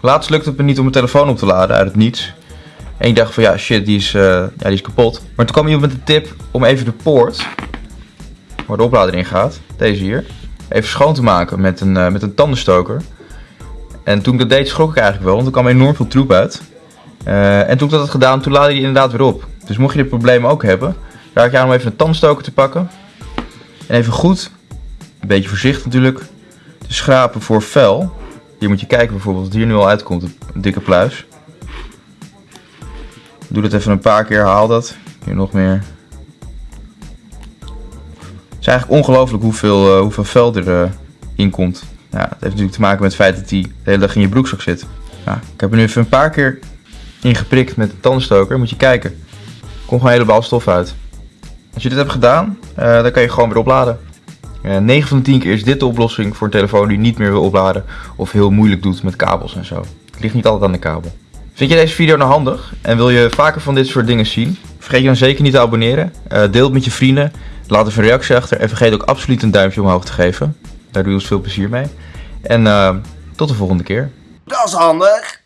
Laatst lukte het me niet om mijn telefoon op te laden uit het niets. En ik dacht van ja shit, die is, eh, ja, die is kapot. Maar toen kwam iemand met de tip om even de poort, waar de oplader in gaat, deze hier, even schoon te maken met een, eh, met een tandenstoker. En toen ik dat deed schrok ik eigenlijk wel, want er kwam enorm veel troep uit. Eh, en toen ik dat had gedaan, toen laadde hij inderdaad weer op. Dus mocht je dit probleem ook hebben, raad ik je aan om even een tandenstoker te pakken. En even goed, een beetje voorzichtig natuurlijk, te schrapen voor vuil. Hier moet je kijken bijvoorbeeld wat hier nu al uitkomt, een dikke pluis. Doe dat even een paar keer, haal dat. Hier nog meer. Het is eigenlijk ongelooflijk hoeveel, uh, hoeveel er uh, in komt. Ja, dat heeft natuurlijk te maken met het feit dat hij de hele dag in je broekzak zit. Ik heb er nu even een paar keer ingeprikt met de tandenstoker. Moet je kijken. Er komt gewoon een hele bal stof uit. Als je dit hebt gedaan, uh, dan kan je gewoon weer opladen. 9 van de 10 keer is dit de oplossing voor een telefoon die niet meer wil opladen of heel moeilijk doet met kabels en zo. Het ligt niet altijd aan de kabel. Vind je deze video nou handig en wil je vaker van dit soort dingen zien? Vergeet je dan zeker niet te abonneren. Uh, deel het met je vrienden. Laat even een reactie achter en vergeet ook absoluut een duimpje omhoog te geven. Daar doe je ons veel plezier mee. En uh, tot de volgende keer. Dat is handig.